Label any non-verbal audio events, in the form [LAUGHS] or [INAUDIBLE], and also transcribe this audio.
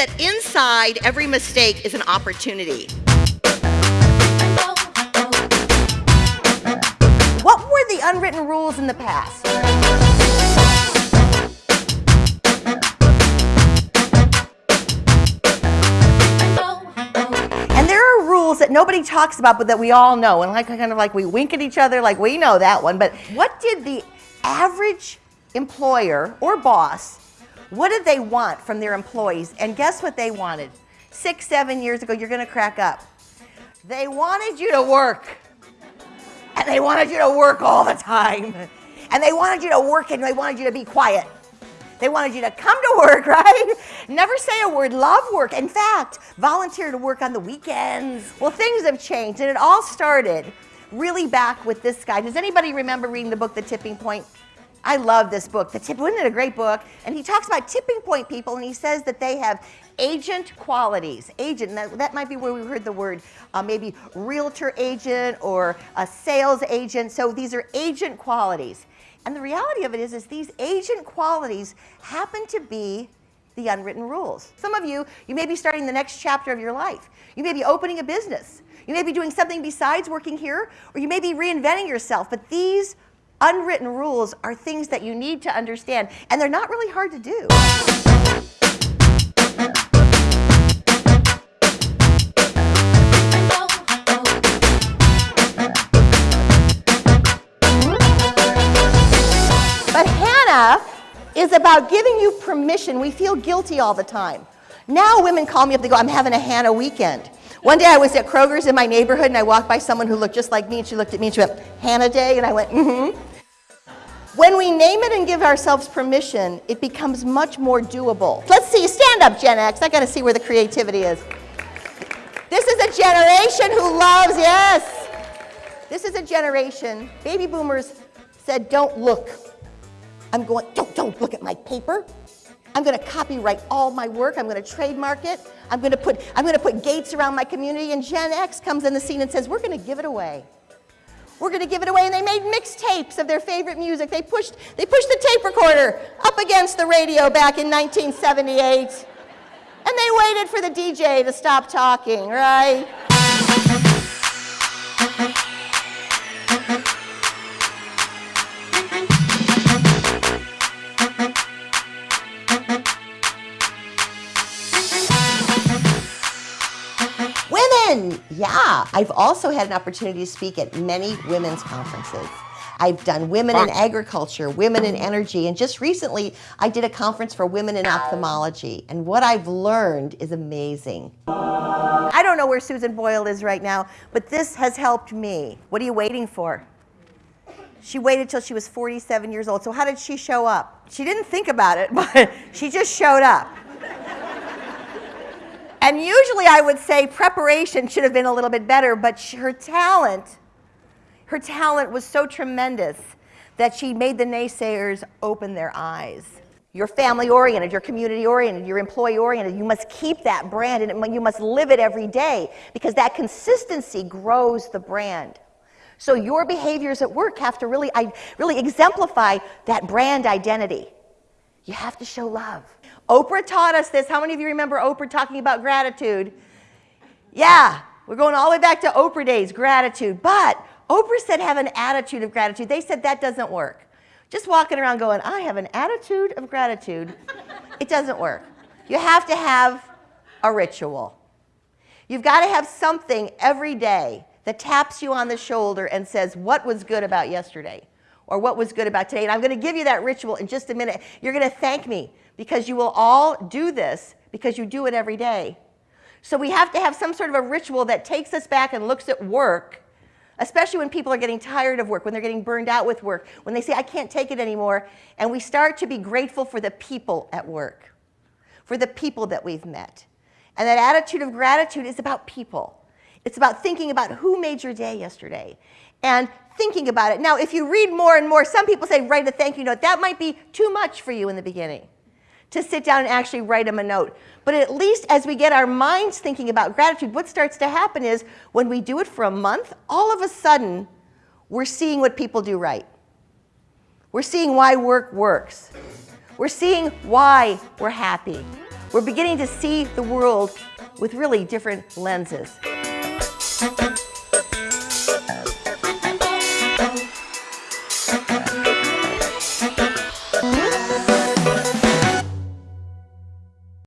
that inside every mistake is an opportunity. What were the unwritten rules in the past? And there are rules that nobody talks about but that we all know and like kind of like we wink at each other like we know that one but what did the average employer or boss what did they want from their employees and guess what they wanted six seven years ago you're gonna crack up they wanted you to work and they wanted you to work all the time and they wanted you to work and they wanted you to be quiet they wanted you to come to work, [LAUGHS] right? Never say a word, love work. In fact, volunteer to work on the weekends. Well, things have changed, and it all started really back with this guy. Does anybody remember reading the book, The Tipping Point? I love this book. The tip, wasn't it a great book? And he talks about tipping point people, and he says that they have agent qualities. Agent, that, that might be where we heard the word, uh, maybe realtor agent or a sales agent. So these are agent qualities. And the reality of it is, is these agent qualities happen to be the unwritten rules. Some of you, you may be starting the next chapter of your life. You may be opening a business. You may be doing something besides working here, or you may be reinventing yourself. But these unwritten rules are things that you need to understand, and they're not really hard to do. But Hannah is about giving you permission. We feel guilty all the time. Now women call me up, they go, I'm having a Hannah weekend. One day I was at Kroger's in my neighborhood and I walked by someone who looked just like me and she looked at me and she went, Hannah Day? And I went, mm-hmm. When we name it and give ourselves permission, it becomes much more doable. Let's see, stand up Gen X. I gotta see where the creativity is. This is a generation who loves, yes. This is a generation, baby boomers said, don't look I'm going, don't, don't look at my paper. I'm going to copyright all my work. I'm going to trademark it. I'm going to put, I'm going to put gates around my community. And Gen X comes in the scene and says, we're going to give it away. We're going to give it away. And they made mixtapes of their favorite music. They pushed, they pushed the tape recorder up against the radio back in 1978. And they waited for the DJ to stop talking, right? Yeah, I've also had an opportunity to speak at many women's conferences. I've done women in agriculture, women in energy, and just recently I did a conference for women in ophthalmology. And what I've learned is amazing. I don't know where Susan Boyle is right now, but this has helped me. What are you waiting for? She waited till she was 47 years old. So how did she show up? She didn't think about it, [LAUGHS] but she just showed up. And usually I would say preparation should have been a little bit better, but her talent, her talent was so tremendous that she made the naysayers open their eyes. You're family oriented, you're community oriented, you're employee oriented. You must keep that brand and you must live it every day because that consistency grows the brand. So your behaviors at work have to really, really exemplify that brand identity. You have to show love. Oprah taught us this. How many of you remember Oprah talking about gratitude? Yeah, we're going all the way back to Oprah days, gratitude. But Oprah said have an attitude of gratitude. They said that doesn't work. Just walking around going, I have an attitude of gratitude. it doesn't work. You have to have a ritual. You've got to have something every day that taps you on the shoulder and says, what was good about yesterday? Or what was good about today? And I'm going to give you that ritual in just a minute. You're going to thank me because you will all do this because you do it every day. So we have to have some sort of a ritual that takes us back and looks at work, especially when people are getting tired of work, when they're getting burned out with work, when they say, I can't take it anymore, and we start to be grateful for the people at work, for the people that we've met. And that attitude of gratitude is about people. It's about thinking about who made your day yesterday and thinking about it. Now, if you read more and more, some people say write a thank you note. That might be too much for you in the beginning to sit down and actually write them a note. But at least as we get our minds thinking about gratitude, what starts to happen is when we do it for a month, all of a sudden, we're seeing what people do right. We're seeing why work works. We're seeing why we're happy. we're beginning to see the world with really different lenses.